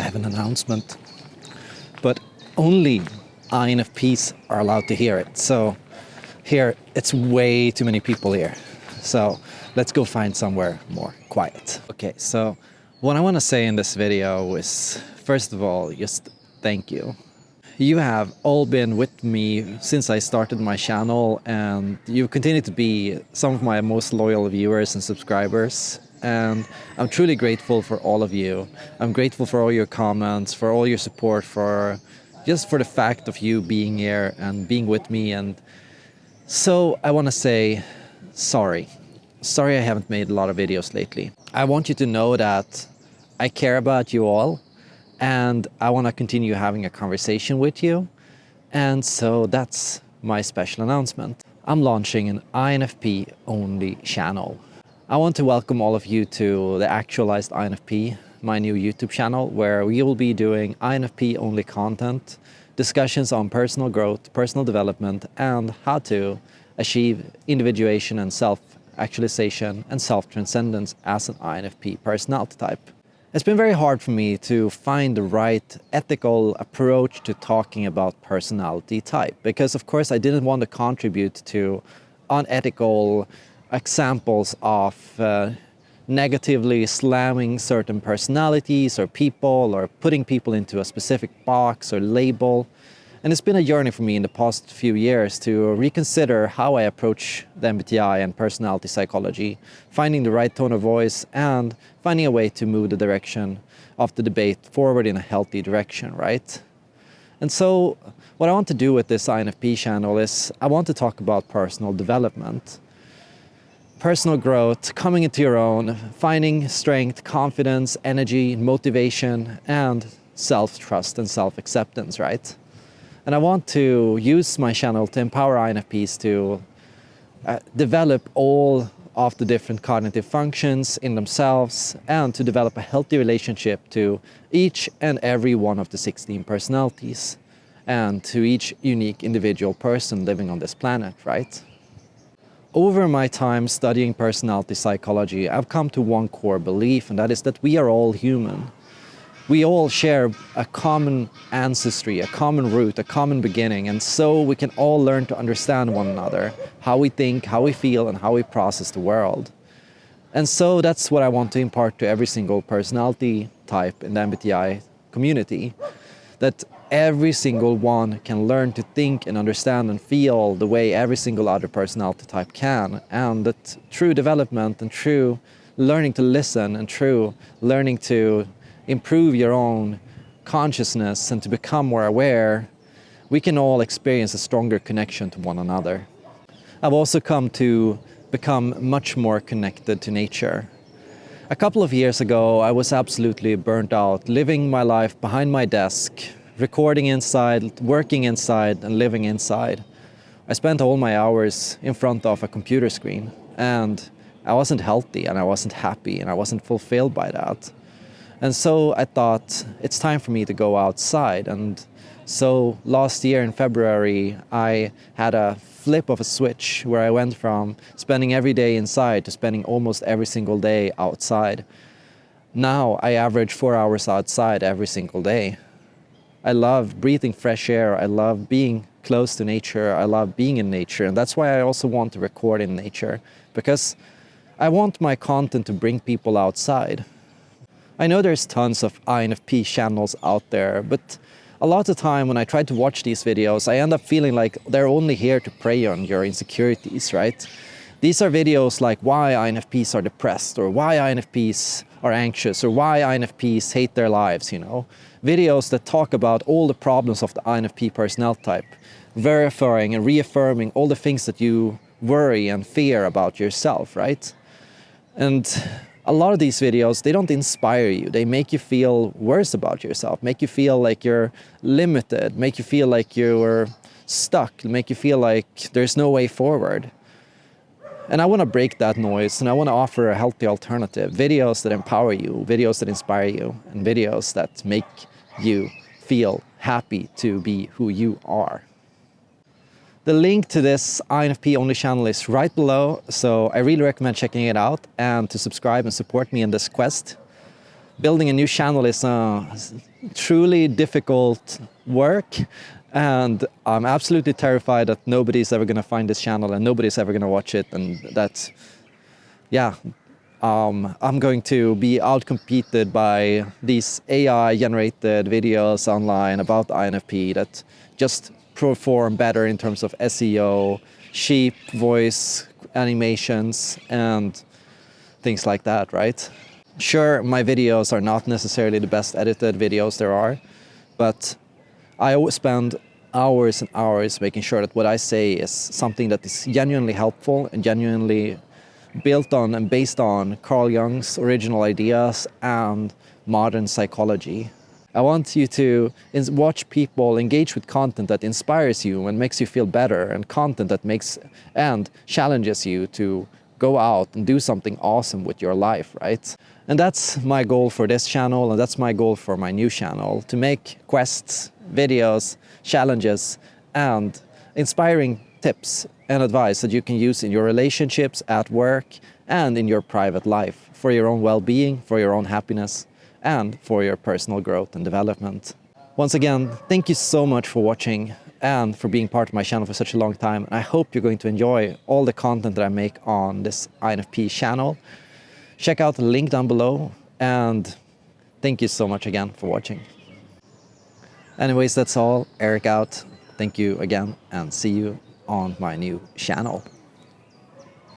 I have an announcement. But only INFPs are allowed to hear it. So here, it's way too many people here. So let's go find somewhere more quiet. Okay, so what I want to say in this video is, first of all, just thank you. You have all been with me since I started my channel and you continue to be some of my most loyal viewers and subscribers and I'm truly grateful for all of you. I'm grateful for all your comments, for all your support, for just for the fact of you being here and being with me and so I want to say sorry. Sorry I haven't made a lot of videos lately. I want you to know that I care about you all and I want to continue having a conversation with you. And so that's my special announcement. I'm launching an INFP only channel. I want to welcome all of you to the Actualized INFP, my new YouTube channel, where we will be doing INFP only content, discussions on personal growth, personal development, and how to achieve individuation and self-actualization and self-transcendence as an INFP personality type. It's been very hard for me to find the right ethical approach to talking about personality type because of course I didn't want to contribute to unethical examples of uh, negatively slamming certain personalities or people or putting people into a specific box or label. And it's been a journey for me in the past few years to reconsider how I approach the MBTI and personality psychology, finding the right tone of voice and finding a way to move the direction of the debate forward in a healthy direction, right? And so what I want to do with this INFP channel is I want to talk about personal development. Personal growth, coming into your own, finding strength, confidence, energy, motivation, and self-trust and self-acceptance, right? And I want to use my channel to empower INFPs to uh, develop all of the different cognitive functions in themselves and to develop a healthy relationship to each and every one of the 16 personalities and to each unique individual person living on this planet, right? Over my time studying personality psychology, I've come to one core belief and that is that we are all human we all share a common ancestry, a common root, a common beginning, and so we can all learn to understand one another, how we think, how we feel, and how we process the world. And so that's what I want to impart to every single personality type in the MBTI community, that every single one can learn to think and understand and feel the way every single other personality type can, and that true development and true learning to listen and true learning to improve your own consciousness and to become more aware, we can all experience a stronger connection to one another. I've also come to become much more connected to nature. A couple of years ago, I was absolutely burnt out, living my life behind my desk, recording inside, working inside, and living inside. I spent all my hours in front of a computer screen, and I wasn't healthy, and I wasn't happy, and I wasn't fulfilled by that. And so I thought it's time for me to go outside. And so last year in February, I had a flip of a switch where I went from spending every day inside to spending almost every single day outside. Now I average four hours outside every single day. I love breathing fresh air. I love being close to nature. I love being in nature. And that's why I also want to record in nature because I want my content to bring people outside. I know there's tons of INFP channels out there, but a lot of time when I try to watch these videos, I end up feeling like they're only here to prey on your insecurities, right? These are videos like why INFPs are depressed or why INFPs are anxious or why INFPs hate their lives, you know? Videos that talk about all the problems of the INFP personality type, verifying and reaffirming all the things that you worry and fear about yourself, right? And a lot of these videos, they don't inspire you. They make you feel worse about yourself, make you feel like you're limited, make you feel like you're stuck, make you feel like there's no way forward. And I want to break that noise and I want to offer a healthy alternative. Videos that empower you, videos that inspire you, and videos that make you feel happy to be who you are. The link to this INFP only channel is right below, so I really recommend checking it out and to subscribe and support me in this quest. building a new channel is uh, a truly difficult work and I'm absolutely terrified that nobody's ever going to find this channel and nobody's ever going to watch it and that's yeah um, I'm going to be outcompeted by these AI generated videos online about INFP that just perform better in terms of SEO, sheep, voice, animations, and things like that, right? Sure, my videos are not necessarily the best edited videos there are, but I always spend hours and hours making sure that what I say is something that is genuinely helpful and genuinely built on and based on Carl Jung's original ideas and modern psychology. I want you to watch people engage with content that inspires you and makes you feel better and content that makes and challenges you to go out and do something awesome with your life, right? And that's my goal for this channel and that's my goal for my new channel, to make quests, videos, challenges and inspiring tips and advice that you can use in your relationships, at work, and in your private life for your own well-being, for your own happiness, and for your personal growth and development. Once again, thank you so much for watching and for being part of my channel for such a long time. I hope you're going to enjoy all the content that I make on this INFP channel. Check out the link down below and thank you so much again for watching. Anyways, that's all. Eric out. Thank you again and see you on my new channel.